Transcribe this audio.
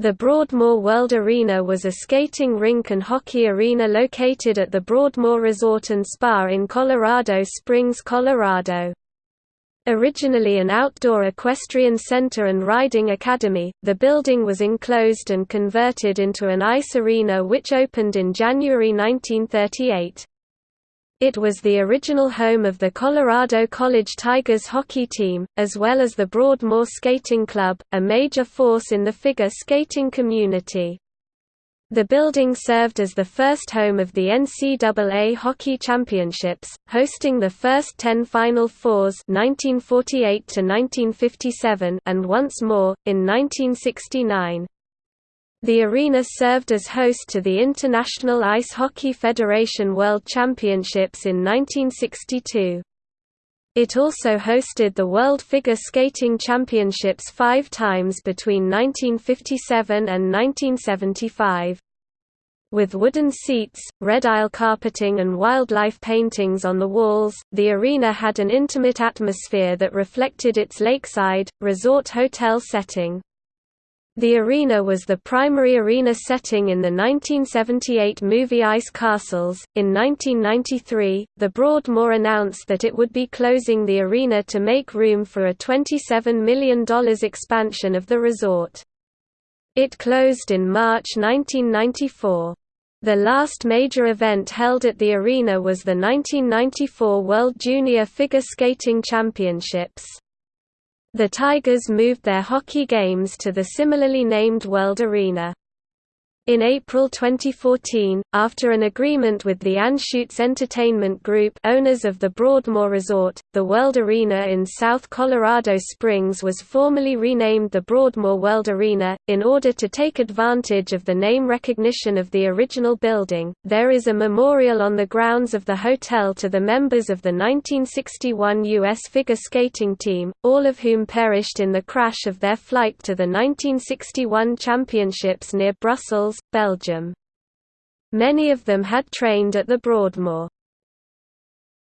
The Broadmoor World Arena was a skating rink and hockey arena located at the Broadmoor Resort and Spa in Colorado Springs, Colorado. Originally an outdoor equestrian center and riding academy, the building was enclosed and converted into an ice arena which opened in January 1938. It was the original home of the Colorado College Tigers hockey team, as well as the Broadmoor Skating Club, a major force in the figure skating community. The building served as the first home of the NCAA Hockey Championships, hosting the first ten Final Fours 1948 and once more, in 1969. The arena served as host to the International Ice Hockey Federation World Championships in 1962. It also hosted the World Figure Skating Championships five times between 1957 and 1975. With wooden seats, red aisle carpeting and wildlife paintings on the walls, the arena had an intimate atmosphere that reflected its lakeside, resort hotel setting. The arena was the primary arena setting in the 1978 movie Ice Castles. In 1993, the Broadmoor announced that it would be closing the arena to make room for a $27 million expansion of the resort. It closed in March 1994. The last major event held at the arena was the 1994 World Junior Figure Skating Championships. The Tigers moved their hockey games to the similarly named World Arena. In April 2014, after an agreement with the Anschutz Entertainment Group owners of the Broadmoor Resort, the World Arena in South Colorado Springs was formally renamed the Broadmoor World Arena. In order to take advantage of the name recognition of the original building, there is a memorial on the grounds of the hotel to the members of the 1961 U.S. figure skating team, all of whom perished in the crash of their flight to the 1961 championships near Brussels, Belgium. Many of them had trained at the Broadmoor.